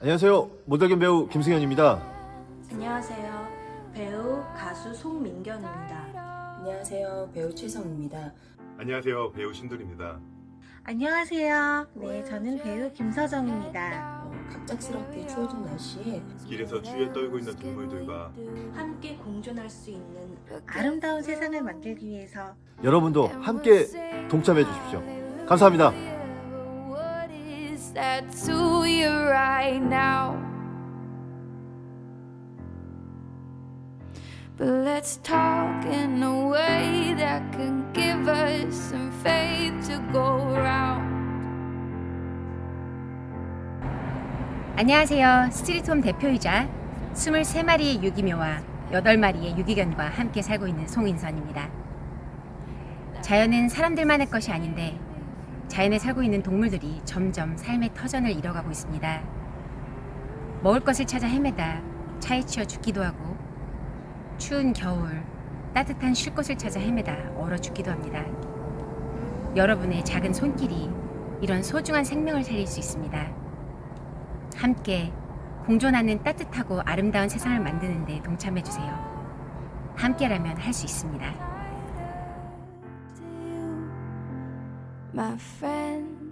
안녕하세요. 모델견 배우 김승현입니다. 안녕하세요. 배우 가수 송민경입니다. 안녕하세요. 배우 최성입니다. 안녕하세요. 배우 신돌입니다. 안녕하세요. 네, 저는 배우 김서정입니다. 어, 갑작스럽게 추워진 날씨에 길에서 추위에 떨고 있는 동물들과 함께 공존할 수 있는 아름다운 세상을 만들기 위해서 여러분도 함께 동참해 주십시오. 감사합니다. You right now? But let's talk in a way that can give us some faith to go around. 안녕하세요. 스트리트홈 대표이자 23마리의 유기묘와 8마리의 유기견과 함께 살고 있는 송인선입니다. 자연은 사람들만의 것이 아닌데 자연에 살고 있는 동물들이 점점 삶의 터전을 잃어가고 있습니다. 먹을 것을 찾아 헤매다 차에 치여 죽기도 하고 추운 겨울 따뜻한 쉴 곳을 찾아 헤매다 얼어 죽기도 합니다. 여러분의 작은 손길이 이런 소중한 생명을 살릴 수 있습니다. 함께 공존하는 따뜻하고 아름다운 세상을 만드는 데 동참해 주세요. 함께라면 할 수 있습니다. my friend.